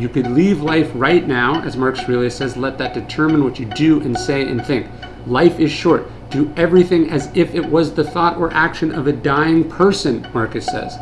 You could leave life right now, as Marcus Aurelius says, let that determine what you do and say and think. Life is short. Do everything as if it was the thought or action of a dying person, Marcus says.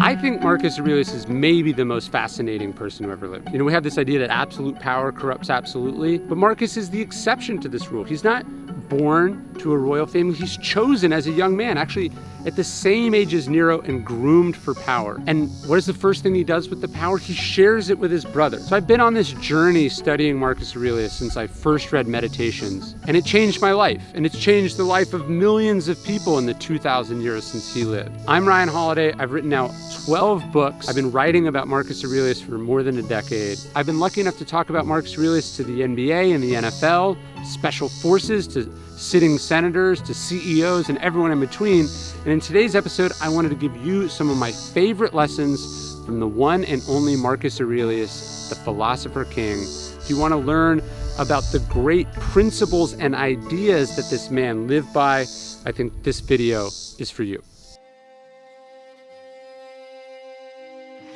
I think Marcus Aurelius is maybe the most fascinating person who ever lived. You know, we have this idea that absolute power corrupts absolutely, but Marcus is the exception to this rule. He's not born to a royal family. He's chosen as a young man, actually at the same age as Nero and groomed for power. And what is the first thing he does with the power? He shares it with his brother. So I've been on this journey studying Marcus Aurelius since I first read Meditations, and it changed my life, and it's changed the life of millions of people in the 2,000 years since he lived. I'm Ryan Holiday. I've written now 12 books. I've been writing about Marcus Aurelius for more than a decade. I've been lucky enough to talk about Marcus Aurelius to the NBA and the NFL, special forces, to sitting senators, to CEOs, and everyone in between. And in today's episode, I wanted to give you some of my favorite lessons from the one and only Marcus Aurelius, the philosopher king. If you want to learn about the great principles and ideas that this man lived by, I think this video is for you.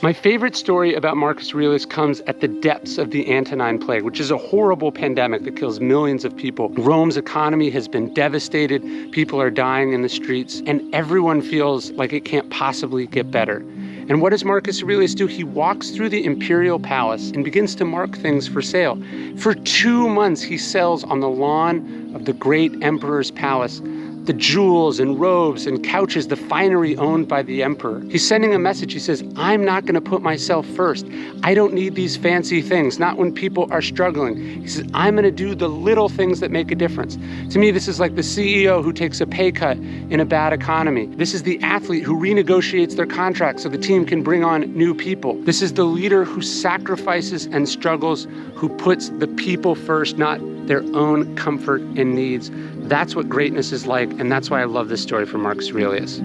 My favorite story about Marcus Aurelius comes at the depths of the Antonine Plague, which is a horrible pandemic that kills millions of people. Rome's economy has been devastated, people are dying in the streets, and everyone feels like it can't possibly get better. And what does Marcus Aurelius do? He walks through the imperial palace and begins to mark things for sale. For two months, he sells on the lawn of the great emperor's palace the jewels and robes and couches, the finery owned by the emperor. He's sending a message. He says, I'm not going to put myself first. I don't need these fancy things, not when people are struggling. He says, I'm going to do the little things that make a difference. To me, this is like the CEO who takes a pay cut in a bad economy. This is the athlete who renegotiates their contract so the team can bring on new people. This is the leader who sacrifices and struggles, who puts the people first, not their own comfort and needs. That's what greatness is like, and that's why I love this story from Marcus Aurelius.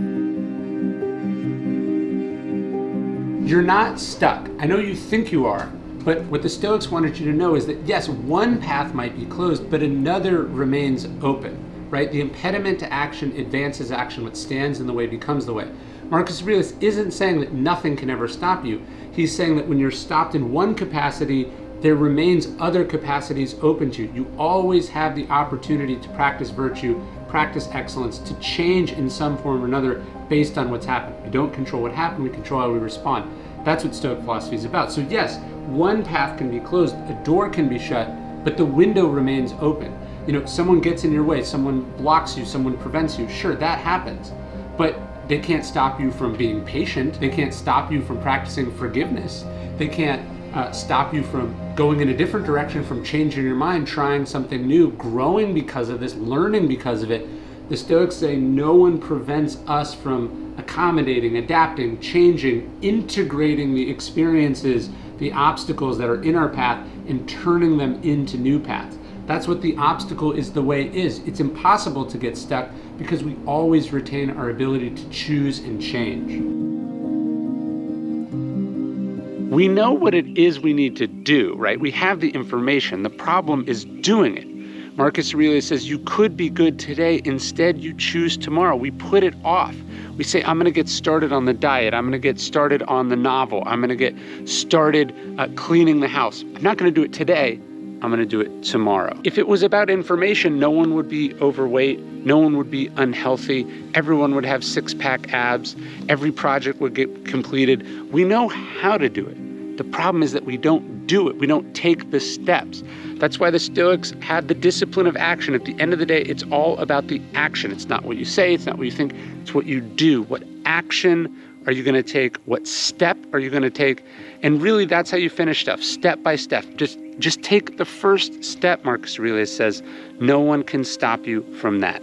You're not stuck. I know you think you are, but what the Stoics wanted you to know is that yes, one path might be closed, but another remains open, right? The impediment to action advances action. What stands in the way becomes the way. Marcus Aurelius isn't saying that nothing can ever stop you. He's saying that when you're stopped in one capacity, there remains other capacities open to you. You always have the opportunity to practice virtue, practice excellence, to change in some form or another based on what's happened. We don't control what happened, we control how we respond. That's what Stoic philosophy is about. So yes, one path can be closed, a door can be shut, but the window remains open. You know, someone gets in your way, someone blocks you, someone prevents you. Sure, that happens. But they can't stop you from being patient. They can't stop you from practicing forgiveness. They can't uh, stop you from going in a different direction, from changing your mind, trying something new, growing because of this, learning because of it. The Stoics say no one prevents us from accommodating, adapting, changing, integrating the experiences, the obstacles that are in our path, and turning them into new paths. That's what the obstacle is the way is. It's impossible to get stuck because we always retain our ability to choose and change. We know what it is we need to do, right? We have the information. The problem is doing it. Marcus Aurelius says you could be good today, instead, you choose tomorrow. We put it off. We say, I'm going to get started on the diet. I'm going to get started on the novel. I'm going to get started uh, cleaning the house. I'm not going to do it today. I'm going to do it tomorrow. If it was about information, no one would be overweight. No one would be unhealthy. Everyone would have six pack abs. Every project would get completed. We know how to do it. The problem is that we don't do it. We don't take the steps. That's why the Stoics had the discipline of action. At the end of the day, it's all about the action. It's not what you say, it's not what you think, it's what you do. What action are you going to take? What step are you going to take? And really, that's how you finish stuff, step by step. Just, just take the first step, Marcus Aurelius says. No one can stop you from that.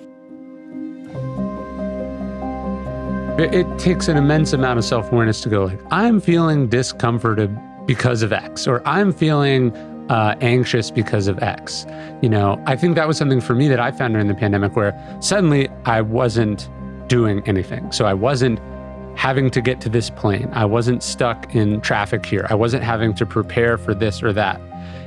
It takes an immense amount of self-awareness to go like, I'm feeling discomforted because of X, or I'm feeling uh, anxious because of X. You know, I think that was something for me that I found during the pandemic where suddenly I wasn't doing anything. So I wasn't having to get to this plane. I wasn't stuck in traffic here. I wasn't having to prepare for this or that.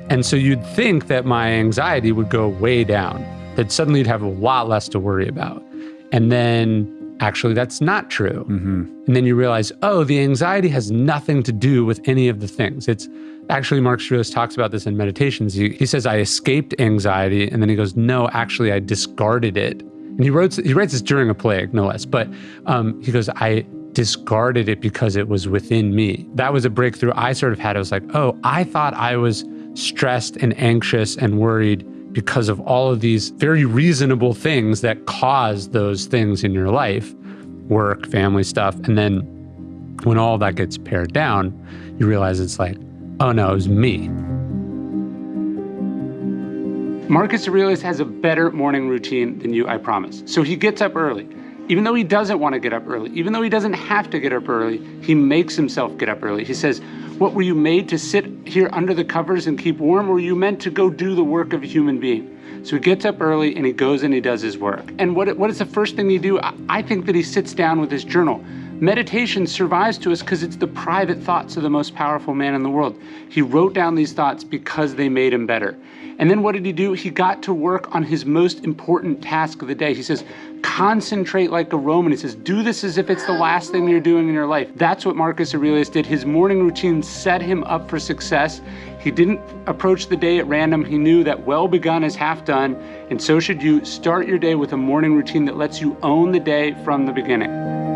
And so you'd think that my anxiety would go way down, that suddenly you'd have a lot less to worry about. And then actually, that's not true. Mm-hmm. And then you realize, oh, the anxiety has nothing to do with any of the things. It's actually, Marcus Aurelius talks about this in Meditations. He, he says, I escaped anxiety. And then he goes, no, actually, I discarded it. And he wrote he writes this during a plague, no less. But um, he goes, I discarded it because it was within me. That was a breakthrough I sort of had. I was like, oh, I thought I was stressed and anxious and worried because of all of these very reasonable things that cause those things in your life work, family stuff. And then when all that gets pared down, you realize it's like, oh no, it was me. Marcus Aurelius has a better morning routine than you, I promise. So he gets up early. Even though he doesn't want to get up early, even though he doesn't have to get up early, he makes himself get up early. He says, what were you made to sit here under the covers and keep warm? Or were you meant to go do the work of a human being? So he gets up early and he goes and he does his work. And what, what is the first thing you do? I, I think that he sits down with his journal. Meditation survives to us because it's the private thoughts of the most powerful man in the world. He wrote down these thoughts because they made him better. And then what did he do? He got to work on his most important task of the day. He says, concentrate like a Roman. He says, do this as if it's the last thing you're doing in your life. That's what Marcus Aurelius did. His morning routine set him up for success. He didn't approach the day at random. He knew that well begun is half done. And so should you start your day with a morning routine that lets you own the day from the beginning.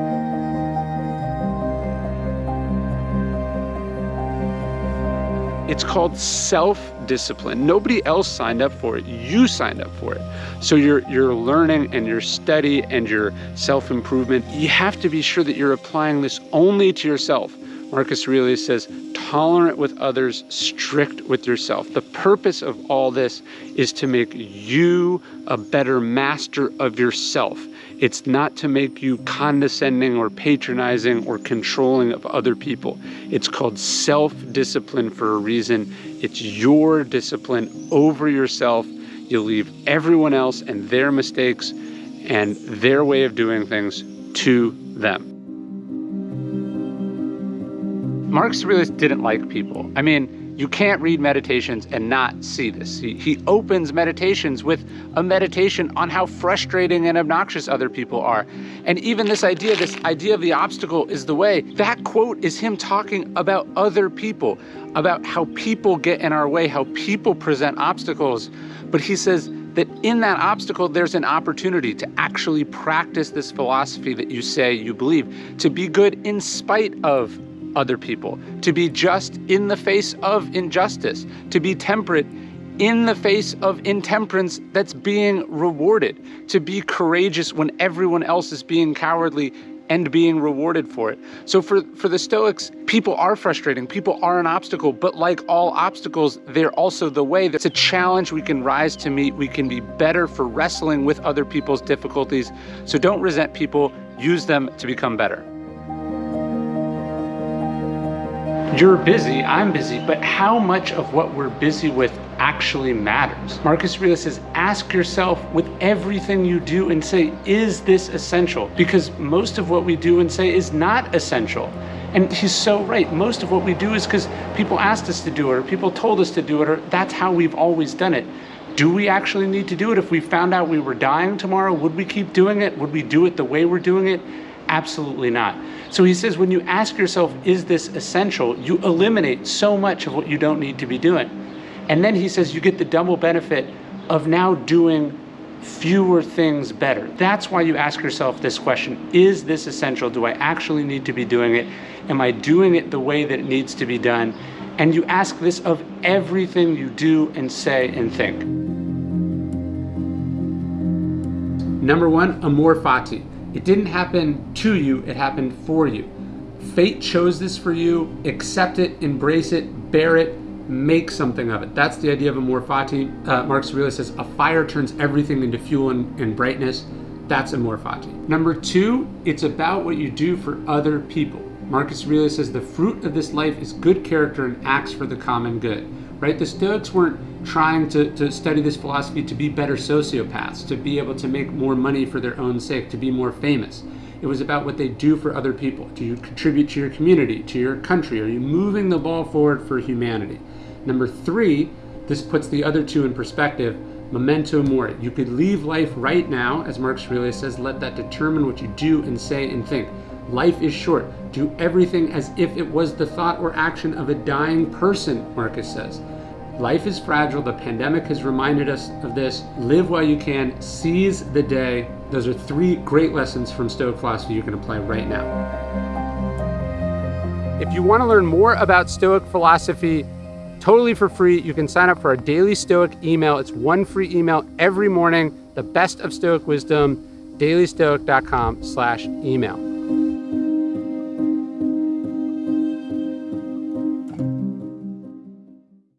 It's called self-discipline. Nobody else signed up for it. You signed up for it. So your your learning and your study and your self-improvement, you have to be sure that you're applying this only to yourself. Marcus Aurelius says, tolerant with others, strict with yourself. The purpose of all this is to make you a better master of yourself. It's not to make you condescending or patronizing or controlling of other people. It's called self-discipline for a reason. It's your discipline over yourself. You leave everyone else and their mistakes and their way of doing things to them. Marcus really didn't like people. I mean, you can't read meditations and not see this. He, he opens meditations with a meditation on how frustrating and obnoxious other people are. And even this idea, this idea of the obstacle is the way, that quote is him talking about other people, about how people get in our way, how people present obstacles. But he says that in that obstacle, there's an opportunity to actually practice this philosophy that you say you believe, to be good in spite of other people, to be just in the face of injustice, to be temperate in the face of intemperance that's being rewarded, to be courageous when everyone else is being cowardly and being rewarded for it. So for, for the Stoics, people are frustrating, people are an obstacle, but like all obstacles, they're also the way. That's a challenge we can rise to meet. We can be better for wrestling with other people's difficulties. So don't resent people, use them to become better. You're busy, I'm busy, but how much of what we're busy with actually matters? Marcus Aurelius says, ask yourself with everything you do and say, is this essential? Because most of what we do and say is not essential. And he's so right. Most of what we do is because people asked us to do it or people told us to do it or that's how we've always done it. Do we actually need to do it? If we found out we were dying tomorrow, would we keep doing it? Would we do it the way we're doing it? Absolutely not. So he says, when you ask yourself, is this essential? You eliminate so much of what you don't need to be doing. And then he says, you get the double benefit of now doing fewer things better. That's why you ask yourself this question, is this essential? Do I actually need to be doing it? Am I doing it the way that it needs to be done? And you ask this of everything you do and say and think. Number one, amor fati. It didn't happen to you, it happened for you. Fate chose this for you, accept it, embrace it, bear it, make something of it. That's the idea of amor fati. Uh, Marcus Aurelius says, a fire turns everything into fuel and, and brightness. That's amor fati. Number two, it's about what you do for other people. Marcus Aurelius says, the fruit of this life is good character and acts for the common good right? The Stoics weren't trying to, to study this philosophy to be better sociopaths, to be able to make more money for their own sake, to be more famous. It was about what they do for other people. Do you contribute to your community, to your country? Are you moving the ball forward for humanity? Number three, this puts the other two in perspective. memento mori. You could leave life right now, as Marcus Aurelius says, let that determine what you do and say and think. Life is short. Do everything as if it was the thought or action of a dying person, Marcus says. Life is fragile. The pandemic has reminded us of this. Live while you can, seize the day. Those are three great lessons from Stoic philosophy you can apply right now. If you want to learn more about Stoic philosophy, totally for free, you can sign up for our daily Stoic email. It's one free email every morning, the best of Stoic wisdom, dailystoic.com slash email.